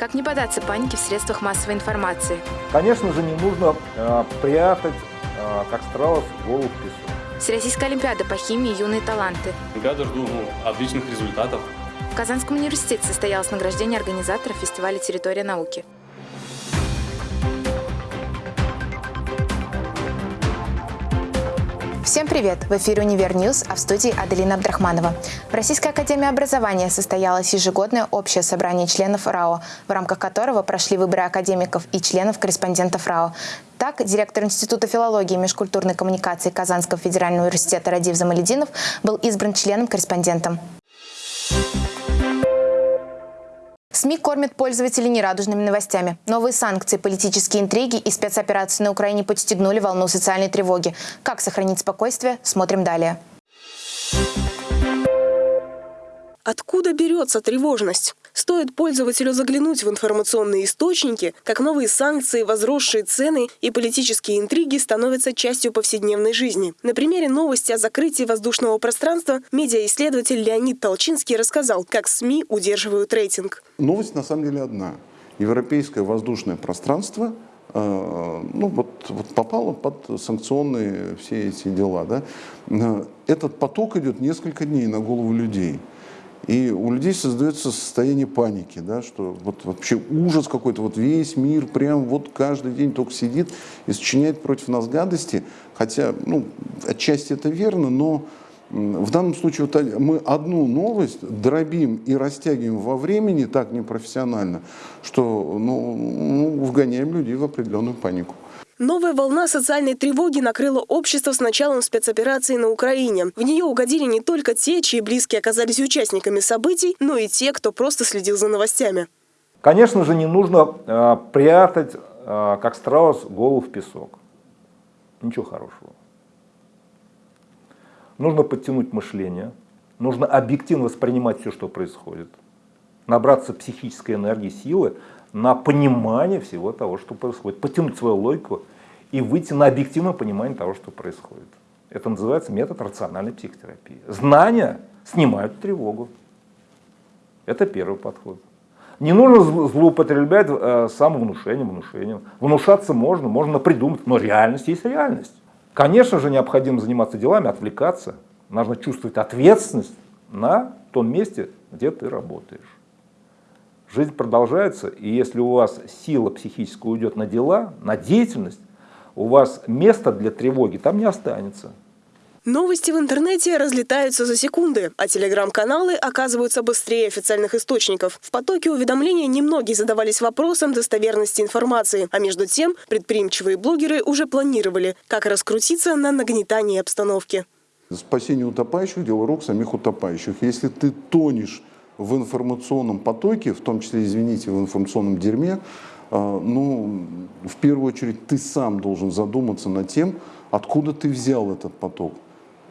Как не поддаться панике в средствах массовой информации? Конечно же, не нужно э, прятать, э, как страус, голову в песок. Всероссийская олимпиада по химии «Юные таланты». Олимпиада жду ну, отличных результатов. В Казанском университете состоялось награждение организаторов фестиваля «Территория науки». Всем привет! В эфире «Univer News», а в студии Аделина Абдрахманова. В Российской академии образования состоялось ежегодное общее собрание членов РАО, в рамках которого прошли выборы академиков и членов-корреспондентов РАО. Так, директор Института филологии и межкультурной коммуникации Казанского федерального университета Радив Замалединов был избран членом-корреспондентом. СМИ кормят пользователей нерадужными новостями. Новые санкции, политические интриги и спецоперации на Украине подстегнули волну социальной тревоги. Как сохранить спокойствие, смотрим далее. Откуда берется тревожность? Стоит пользователю заглянуть в информационные источники, как новые санкции, возросшие цены и политические интриги становятся частью повседневной жизни. На примере новости о закрытии воздушного пространства медиаисследователь Леонид Толчинский рассказал, как СМИ удерживают рейтинг. Новость на самом деле одна. Европейское воздушное пространство э, ну, вот, вот попало под санкционные все эти дела. Да? Э, этот поток идет несколько дней на голову людей. И у людей создается состояние паники, да, что вот вообще ужас какой-то, вот весь мир прям вот каждый день только сидит и сочиняет против нас гадости. Хотя, ну, отчасти это верно, но в данном случае вот мы одну новость дробим и растягиваем во времени так непрофессионально, что ну, ну, вгоняем людей в определенную панику. Новая волна социальной тревоги накрыла общество с началом спецоперации на Украине. В нее угодили не только те, чьи близкие оказались участниками событий, но и те, кто просто следил за новостями. Конечно же, не нужно э, прятать, э, как страус, голову в песок. Ничего хорошего. Нужно подтянуть мышление, нужно объективно воспринимать все, что происходит, набраться психической энергии, силы на понимание всего того, что происходит, потянуть свою логику и выйти на объективное понимание того, что происходит. Это называется метод рациональной психотерапии. Знания снимают тревогу. Это первый подход. Не нужно злоупотреблять э, самовнушением, внушением. Внушаться можно, можно придумать, но реальность есть реальность. Конечно же, необходимо заниматься делами, отвлекаться. Нужно чувствовать ответственность на том месте, где ты работаешь. Жизнь продолжается, и если у вас сила психическая уйдет на дела, на деятельность, у вас места для тревоги там не останется. Новости в интернете разлетаются за секунды, а телеграм-каналы оказываются быстрее официальных источников. В потоке уведомлений немногие задавались вопросом достоверности информации, а между тем предприимчивые блогеры уже планировали, как раскрутиться на нагнетании обстановки. Спасение утопающих – дело рук самих утопающих. Если ты тонешь в информационном потоке, в том числе, извините, в информационном дерьме, а, ну, в первую очередь, ты сам должен задуматься над тем, откуда ты взял этот поток.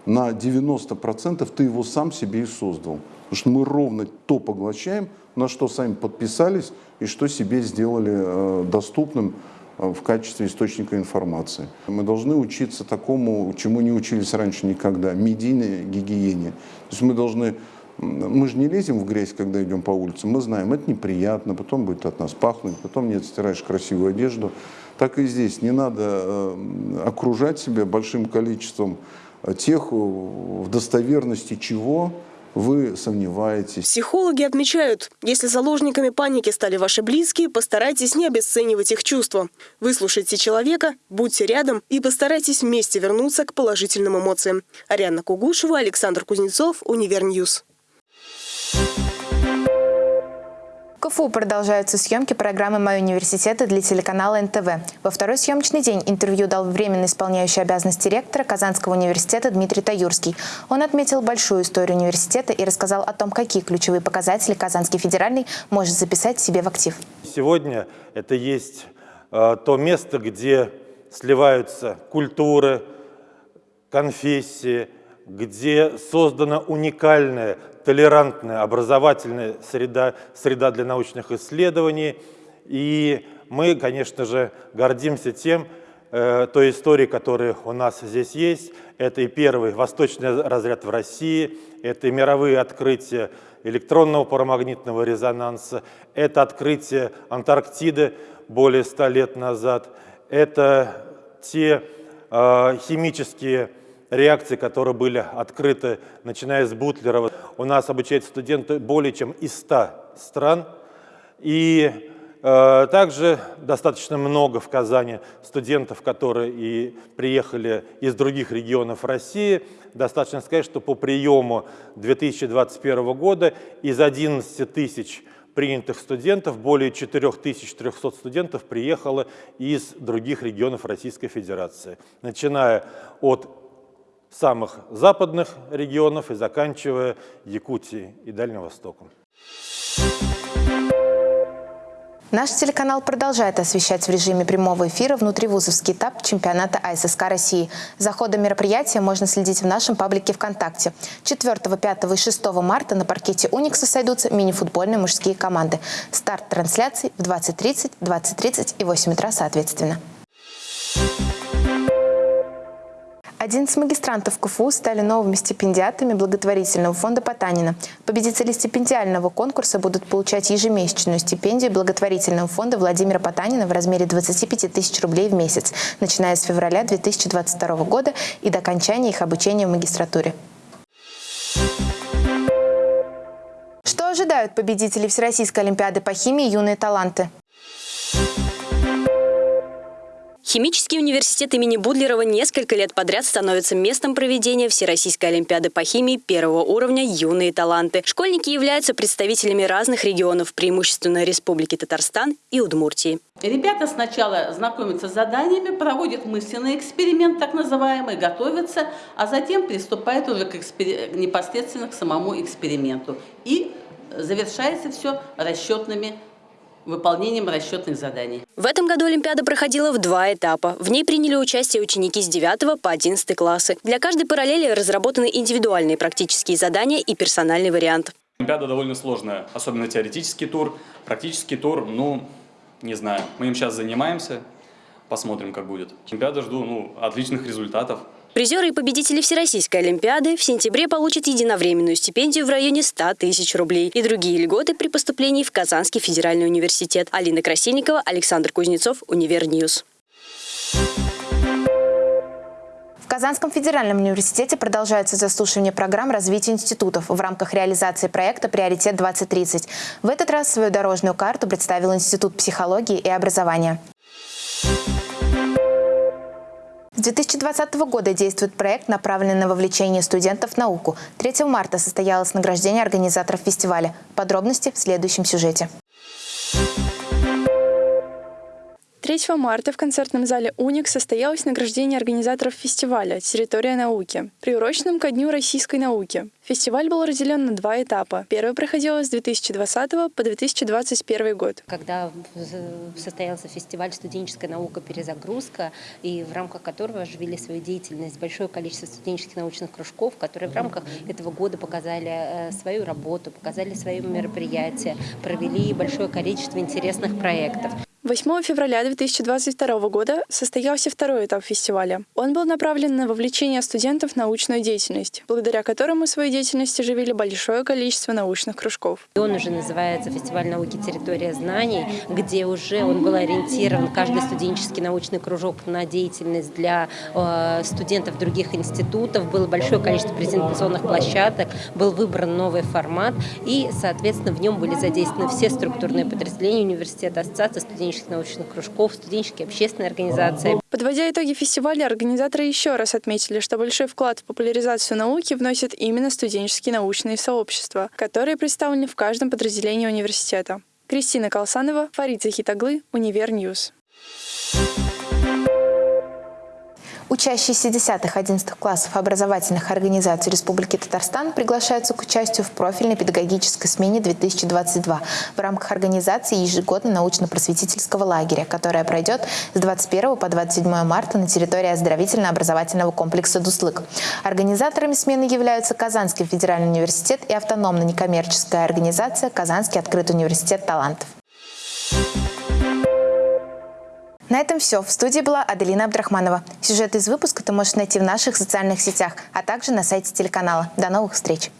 На 90% ты его сам себе и создал. Потому что мы ровно то поглощаем, на что сами подписались и что себе сделали э, доступным э, в качестве источника информации. Мы должны учиться такому, чему не учились раньше никогда, медийной гигиене. То есть мы должны мы же не лезем в грязь, когда идем по улице. Мы знаем, это неприятно, потом будет от нас пахнуть, потом не отстираешь красивую одежду. Так и здесь. Не надо э, окружать себя большим количеством э, тех, в достоверности чего вы сомневаетесь. Психологи отмечают, если заложниками паники стали ваши близкие, постарайтесь не обесценивать их чувства. Выслушайте человека, будьте рядом и постарайтесь вместе вернуться к положительным эмоциям. Ариана Кугушева, Александр Кузнецов, Univer News. КФУ продолжаются съемки программы «Мой университет» для телеканала НТВ. Во второй съемочный день интервью дал временно исполняющий обязанности ректора Казанского университета Дмитрий Таюрский. Он отметил большую историю университета и рассказал о том, какие ключевые показатели Казанский федеральный может записать себе в актив. Сегодня это есть э, то место, где сливаются культуры, конфессии, где создана уникальная толерантная образовательная среда, среда для научных исследований. И мы, конечно же, гордимся тем, э, той истории, которая у нас здесь есть. Это и первый восточный разряд в России, это и мировые открытия электронного парамагнитного резонанса, это открытие Антарктиды более ста лет назад, это те э, химические реакции, которые были открыты, начиная с Бутлерова. У нас обучаются студенты более чем из 100 стран. И э, также достаточно много в Казани студентов, которые и приехали из других регионов России. Достаточно сказать, что по приему 2021 года из 11 тысяч принятых студентов, более 4300 студентов приехало из других регионов Российской Федерации, начиная от самых западных регионов и заканчивая Якутией и Дальним Востоком. Наш телеканал продолжает освещать в режиме прямого эфира внутривузовский этап чемпионата АССК России. За ходом мероприятия можно следить в нашем паблике ВКонтакте. 4, 5 и 6 марта на паркете Уникса сойдутся мини-футбольные мужские команды. Старт трансляций в 20.30, 20.30 и 8 утра соответственно. 11 магистрантов КФУ стали новыми стипендиатами благотворительного фонда Потанина. Победители стипендиального конкурса будут получать ежемесячную стипендию благотворительного фонда Владимира Потанина в размере 25 тысяч рублей в месяц, начиная с февраля 2022 года и до окончания их обучения в магистратуре. Что ожидают победители Всероссийской олимпиады по химии «Юные таланты»? Химический университет имени Будлерова несколько лет подряд становится местом проведения Всероссийской олимпиады по химии первого уровня «Юные таланты». Школьники являются представителями разных регионов, преимущественно Республики Татарстан и Удмуртии. Ребята сначала знакомятся с заданиями, проводят мысленный эксперимент, так называемый, готовятся, а затем приступают уже к экспер... непосредственно к самому эксперименту. И завершается все расчетными выполнением расчетных заданий. В этом году Олимпиада проходила в два этапа. В ней приняли участие ученики с 9 по 11 классы. Для каждой параллели разработаны индивидуальные практические задания и персональный вариант. Олимпиада довольно сложная, особенно теоретический тур. Практический тур, ну, не знаю, мы им сейчас занимаемся, посмотрим, как будет. Олимпиада жду, ну, отличных результатов. Призеры и победители Всероссийской Олимпиады в сентябре получат единовременную стипендию в районе 100 тысяч рублей и другие льготы при поступлении в Казанский федеральный университет. Алина Красильникова, Александр Кузнецов, Univer News. В Казанском федеральном университете продолжается заслушивание программ развития институтов в рамках реализации проекта «Приоритет-2030». В этот раз свою дорожную карту представил Институт психологии и образования. С 2020 года действует проект, направленный на вовлечение студентов в науку. 3 марта состоялось награждение организаторов фестиваля. Подробности в следующем сюжете. 3 марта в концертном зале «Уник» состоялось награждение организаторов фестиваля «Территория науки», приуроченным ко Дню российской науки. Фестиваль был разделен на два этапа. Первый проходил с 2020 по 2021 год. Когда состоялся фестиваль «Студенческая наука. Перезагрузка», и в рамках которого оживили свою деятельность большое количество студенческих научных кружков, которые в рамках этого года показали э, свою работу, показали свои мероприятия, провели большое количество интересных проектов. 8 февраля 2022 года состоялся второй этап фестиваля. Он был направлен на вовлечение студентов в научную деятельность, благодаря которому свою деятельность оживили большое количество научных кружков. Он уже называется «Фестиваль науки. Территория знаний», где уже он был ориентирован, каждый студенческий научный кружок, на деятельность для э, студентов других институтов. Было большое количество презентационных площадок, был выбран новый формат, и, соответственно, в нем были задействованы все структурные подразделения университета, ассоциации студенческих студенческих научных кружков, студенческие общественные организации. Подводя итоги фестиваля, организаторы еще раз отметили, что большой вклад в популяризацию науки вносят именно студенческие научные сообщества, которые представлены в каждом подразделении университета. Кристина Колсанова, Фарид Захитаглы, Univer News. Учащиеся 10-11 классов образовательных организаций Республики Татарстан приглашаются к участию в профильной педагогической смене 2022 в рамках организации ежегодно научно-просветительского лагеря, которая пройдет с 21 по 27 марта на территории оздоровительно-образовательного комплекса «Дуслык». Организаторами смены являются Казанский федеральный университет и автономно-некоммерческая организация «Казанский открытый университет талантов». На этом все. В студии была Аделина Абдрахманова. Сюжет из выпуска ты можешь найти в наших социальных сетях, а также на сайте телеканала. До новых встреч!